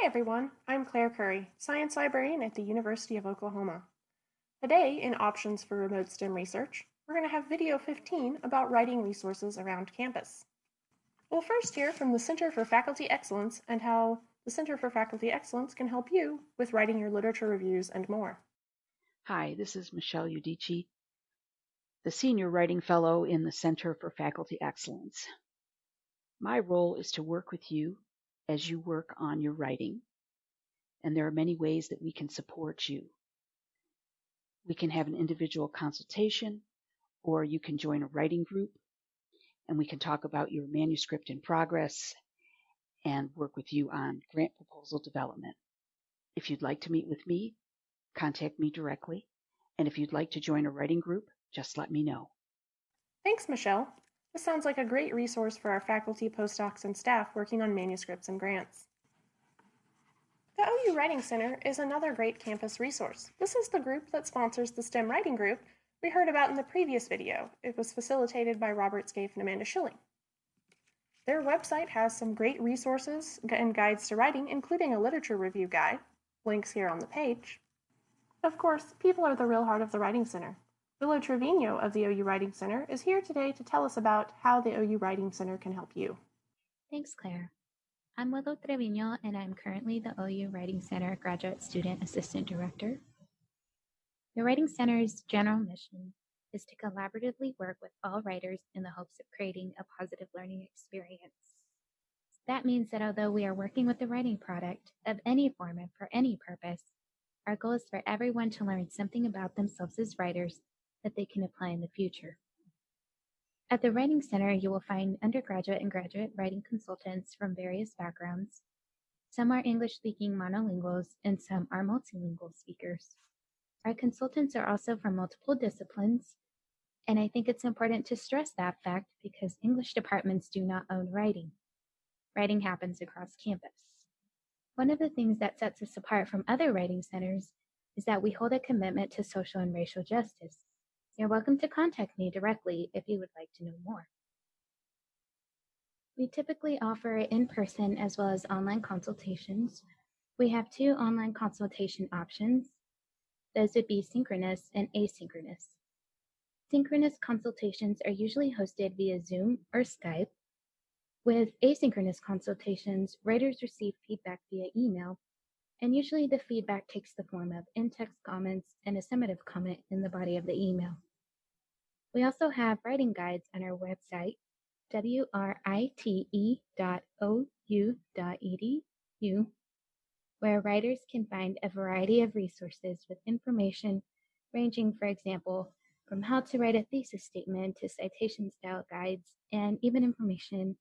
Hi everyone, I'm Claire Curry, Science Librarian at the University of Oklahoma. Today, in Options for Remote STEM Research, we're going to have video 15 about writing resources around campus. We'll first hear from the Center for Faculty Excellence and how the Center for Faculty Excellence can help you with writing your literature reviews and more. Hi, this is Michelle Eodice, the Senior Writing Fellow in the Center for Faculty Excellence. My role is to work with you as you work on your writing. And there are many ways that we can support you. We can have an individual consultation, or you can join a writing group, and we can talk about your manuscript in progress and work with you on grant proposal development. If you'd like to meet with me, contact me directly. And if you'd like to join a writing group, just let me know. Thanks, Michelle. This sounds like a great resource for our faculty, postdocs, and staff working on manuscripts and grants. The OU Writing Center is another great campus resource. This is the group that sponsors the STEM Writing Group we heard about in the previous video. It was facilitated by Robert Scaife and Amanda Schilling. Their website has some great resources and guides to writing, including a literature review guide, links here on the page. Of course, people are the real heart of the Writing Center. Willow Trevino of the OU Writing Center is here today to tell us about how the OU Writing Center can help you. Thanks, Claire. I'm Willow Trevino, and I'm currently the OU Writing Center Graduate Student Assistant Director. The Writing Center's general mission is to collaboratively work with all writers in the hopes of creating a positive learning experience. That means that although we are working with the writing product of any form and for any purpose, our goal is for everyone to learn something about themselves as writers that they can apply in the future. At the Writing Center, you will find undergraduate and graduate writing consultants from various backgrounds. Some are English speaking monolinguals, and some are multilingual speakers. Our consultants are also from multiple disciplines, and I think it's important to stress that fact because English departments do not own writing. Writing happens across campus. One of the things that sets us apart from other writing centers is that we hold a commitment to social and racial justice. You're welcome to contact me directly if you would like to know more. We typically offer in-person as well as online consultations. We have two online consultation options. Those would be synchronous and asynchronous. Synchronous consultations are usually hosted via Zoom or Skype. With asynchronous consultations, writers receive feedback via email, and usually the feedback takes the form of in-text comments and a summative comment in the body of the email. We also have writing guides on our website, write.ou.edu, where writers can find a variety of resources with information ranging, for example, from how to write a thesis statement to citation style guides, and even information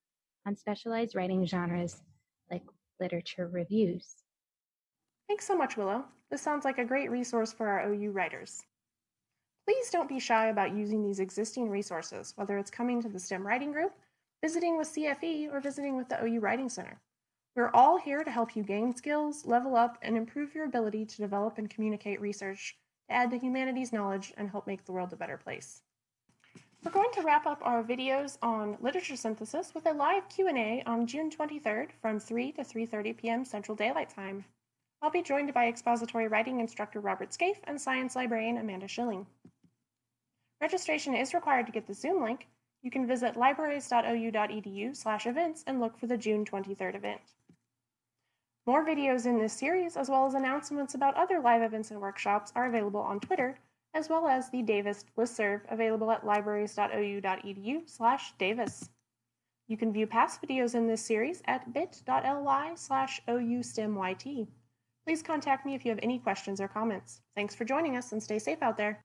on specialized writing genres like literature reviews. Thanks so much, Willow. This sounds like a great resource for our OU writers. Please don't be shy about using these existing resources, whether it's coming to the STEM Writing Group, visiting with CFE, or visiting with the OU Writing Center. We're all here to help you gain skills, level up, and improve your ability to develop and communicate research to add to humanities knowledge and help make the world a better place. We're going to wrap up our videos on literature synthesis with a live Q&A on June 23rd from 3 to 3.30 p.m. Central Daylight Time. I'll be joined by expository writing instructor Robert Scaife and science librarian Amanda Schilling. Registration is required to get the Zoom link. You can visit libraries.ou.edu slash events and look for the June 23rd event. More videos in this series, as well as announcements about other live events and workshops, are available on Twitter, as well as the Davis listserv available at libraries.ou.edu slash Davis. You can view past videos in this series at bit.ly slash oustemyt. Please contact me if you have any questions or comments. Thanks for joining us and stay safe out there.